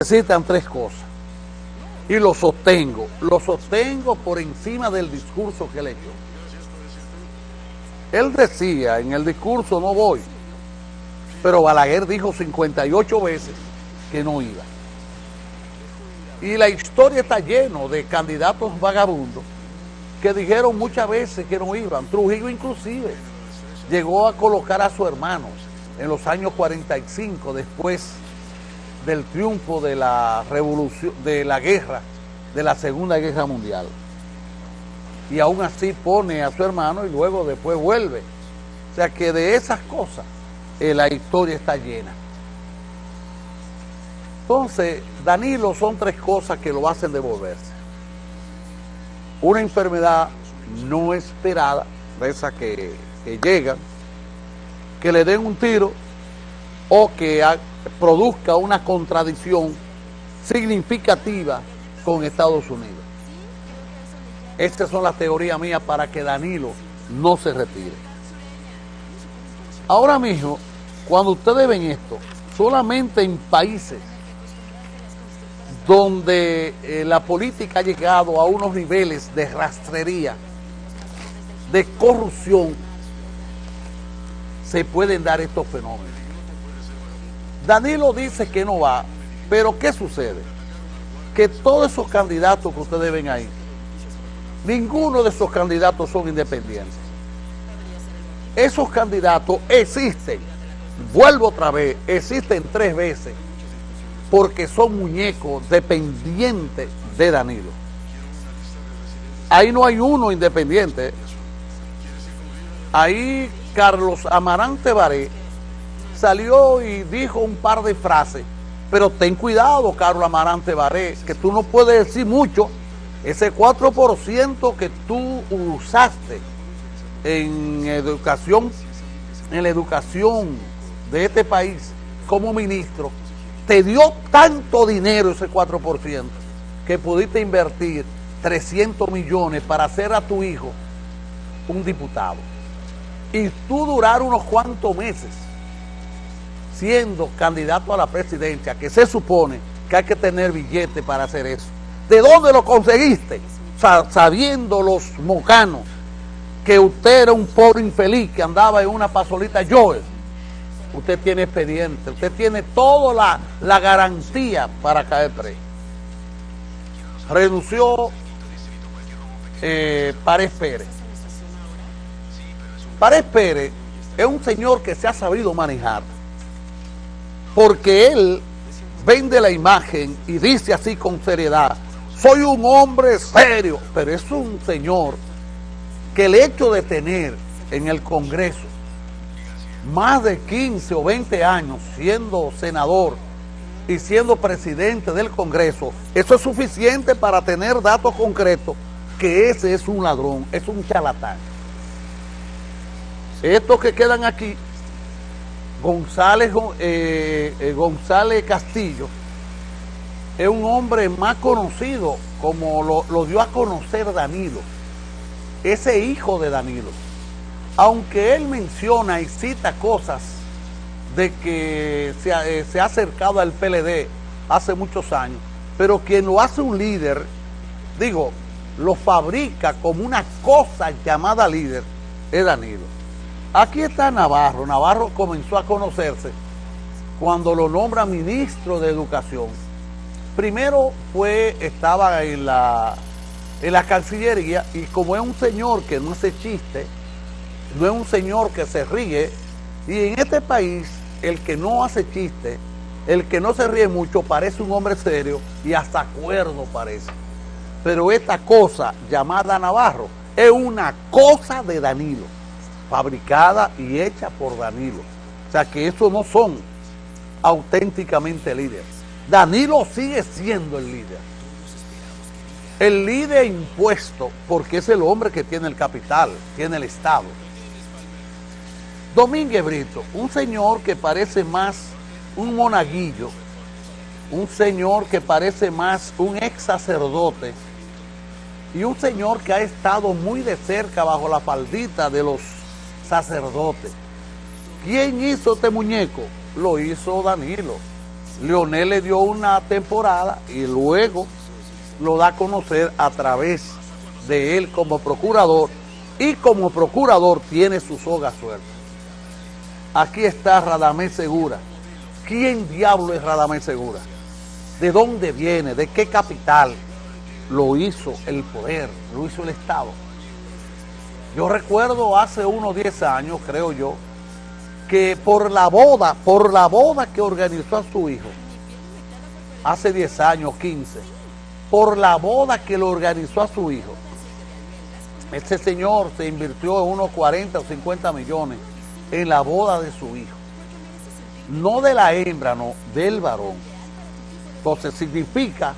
necesitan tres cosas. Y lo sostengo. Lo sostengo por encima del discurso que él echó. Él decía en el discurso no voy. Pero Balaguer dijo 58 veces que no iba. Y la historia está lleno de candidatos vagabundos que dijeron muchas veces que no iban. Trujillo inclusive llegó a colocar a su hermano en los años 45 después del triunfo de la revolución, de la guerra, de la Segunda Guerra Mundial. Y aún así pone a su hermano y luego después vuelve. O sea que de esas cosas eh, la historia está llena. Entonces, Danilo son tres cosas que lo hacen devolverse. Una enfermedad no esperada, de esas que, que llegan, que le den un tiro o que produzca una contradicción significativa con Estados Unidos. Estas son las teorías mías para que Danilo no se retire. Ahora mismo, cuando ustedes ven esto, solamente en países donde eh, la política ha llegado a unos niveles de rastrería, de corrupción, se pueden dar estos fenómenos. Danilo dice que no va, pero ¿qué sucede? Que todos esos candidatos que ustedes ven ahí, ninguno de esos candidatos son independientes. Esos candidatos existen, vuelvo otra vez, existen tres veces, porque son muñecos dependientes de Danilo. Ahí no hay uno independiente. Ahí Carlos Amarante Baré salió y dijo un par de frases, pero ten cuidado, Carlos Amarante Baré, que tú no puedes decir mucho, ese 4% que tú usaste en educación, en la educación de este país como ministro, te dio tanto dinero ese 4% que pudiste invertir 300 millones para hacer a tu hijo un diputado. Y tú durar unos cuantos meses siendo candidato a la presidencia, que se supone que hay que tener billete para hacer eso. ¿De dónde lo conseguiste? sabiendo los mocanos que usted era un pobre infeliz que andaba en una pasolita Joel. Usted tiene expediente, usted tiene toda la, la garantía para caer preso. Renunció eh, Párez Pérez. Párez Pérez es un señor que se ha sabido manejar porque él vende la imagen y dice así con seriedad, soy un hombre serio, pero es un señor que el hecho de tener en el Congreso más de 15 o 20 años siendo senador y siendo presidente del Congreso, eso es suficiente para tener datos concretos que ese es un ladrón, es un charlatán. Estos que quedan aquí González, eh, eh, González Castillo es un hombre más conocido como lo, dio a conocer Danilo, ese hijo de Danilo. Aunque él menciona y cita cosas de que se, eh, se ha acercado al PLD hace muchos años, pero quien lo hace un líder, digo, lo fabrica como una cosa llamada líder, es Danilo. Aquí está Navarro. Navarro comenzó a conocerse cuando lo nombra ministro de Educación. Primero fue, estaba en la, en la Cancillería y como es un señor que no hace chiste, no es un señor que se ríe, y en este país el que no hace chiste, el que no se ríe mucho parece un hombre serio y hasta acuerdo parece. Pero esta cosa llamada Navarro es una cosa de Danilo fabricada y hecha por Danilo. O sea que esos no son auténticamente líderes. Danilo sigue siendo el líder. El líder impuesto porque es el hombre que tiene el capital, tiene el Estado. Domínguez Brito, un señor que parece más un monaguillo, un señor que parece más un ex sacerdote y un señor que ha estado muy de cerca bajo la faldita de los sacerdote. ¿Quién hizo este muñeco? Lo hizo Danilo. Leonel le dio una temporada y luego lo da a conocer a través de él como procurador y como procurador tiene su soga suelta. Aquí está Radamés Segura. ¿Quién diablo es Radamés Segura? ¿De dónde viene? ¿De qué capital? Lo hizo el poder, lo hizo el Estado. Yo recuerdo hace unos 10 años, creo yo, que por la boda, por la boda que organizó a su hijo, hace 10 años, 15, por la boda que lo organizó a su hijo, este señor se invirtió unos 40 o 50 millones en la boda de su hijo. No de la hembra, no, del varón. Entonces significa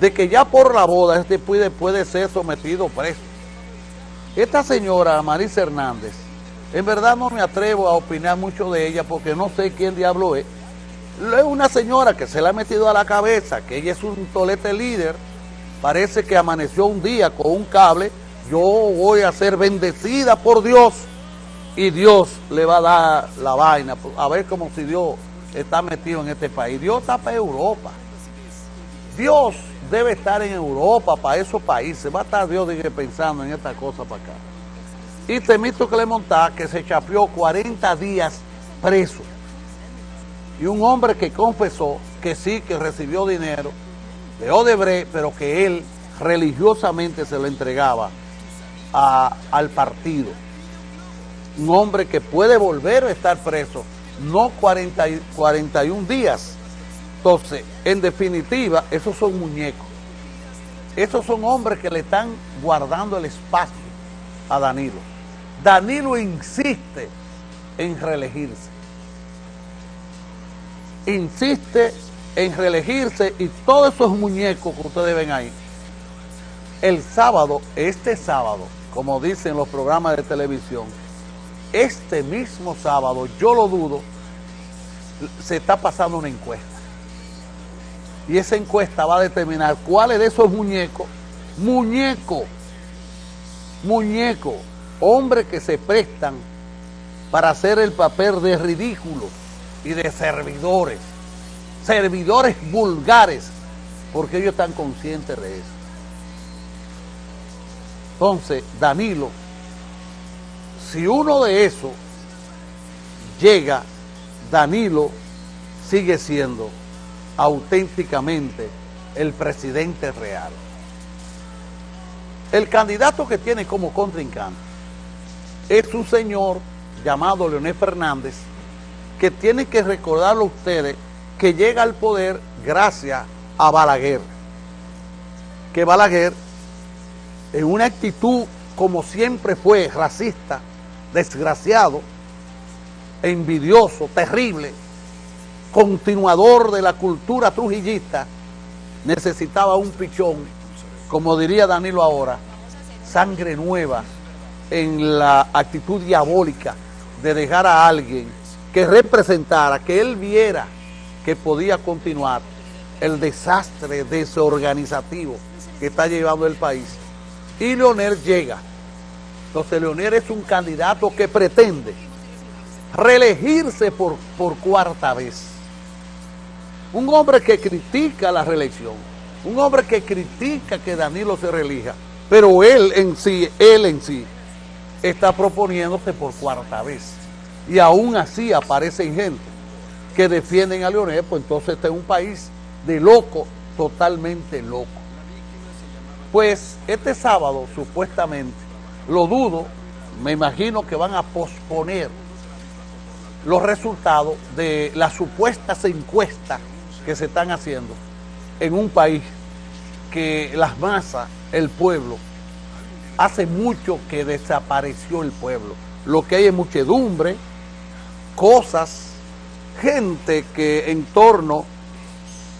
de que ya por la boda este puede, puede ser sometido preso. Esta señora, Marisa Hernández, en verdad no me atrevo a opinar mucho de ella porque no sé quién diablo es. Es una señora que se le ha metido a la cabeza, que ella es un tolete líder, parece que amaneció un día con un cable, yo voy a ser bendecida por Dios y Dios le va a dar la vaina, a ver como si Dios está metido en este país. Dios está para Europa. Dios debe estar en Europa, para esos países. Va a estar Dios pensando en esta cosa para acá. Y Temito Clemontá, que se chapeó 40 días preso. Y un hombre que confesó que sí, que recibió dinero de Odebrecht, pero que él religiosamente se lo entregaba al partido. Un hombre que puede volver a estar preso, no 40, 41 días. Entonces, en definitiva, esos son muñecos. Esos son hombres que le están guardando el espacio a Danilo. Danilo insiste en reelegirse. Insiste en reelegirse y todos esos muñecos que ustedes ven ahí, el sábado, este sábado, como dicen los programas de televisión, este mismo sábado, yo lo dudo, se está pasando una encuesta. Y esa encuesta va a determinar cuáles de esos muñecos, muñecos, muñecos, hombres que se prestan para hacer el papel de ridículos y de servidores, servidores vulgares, porque ellos están conscientes de eso. Entonces, Danilo, si uno de esos llega, Danilo sigue siendo auténticamente el presidente real. El candidato que tiene como contrincante es un señor llamado Leonel Fernández, que tiene que recordarlo a ustedes que llega al poder gracias a Balaguer. Que Balaguer, en una actitud como siempre fue, racista, desgraciado, envidioso, terrible, continuador de la cultura trujillista, necesitaba un pichón, como diría Danilo ahora, sangre nueva, en la actitud diabólica de dejar a alguien que representara, que él viera que podía continuar el desastre desorganizativo que está llevando el país. Y Leonel llega. Entonces Leonel es un candidato que pretende reelegirse por, por cuarta vez. Un hombre que critica la reelección, un hombre que critica que Danilo se reelija, pero él en sí, él en sí, está proponiéndose por cuarta vez. Y aún así aparecen gente que defienden a Leonel, pues entonces este es un país de loco, totalmente loco. Pues este sábado, supuestamente, lo dudo, me imagino que van a posponer los resultados de las supuestas encuestas que se están haciendo en un país que las masas, el pueblo, hace mucho que desapareció el pueblo. Lo que hay es muchedumbre, cosas, gente que en torno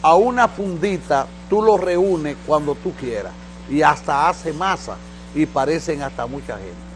a una fundita tú lo reúnes cuando tú quieras y hasta hace masa y parecen hasta mucha gente.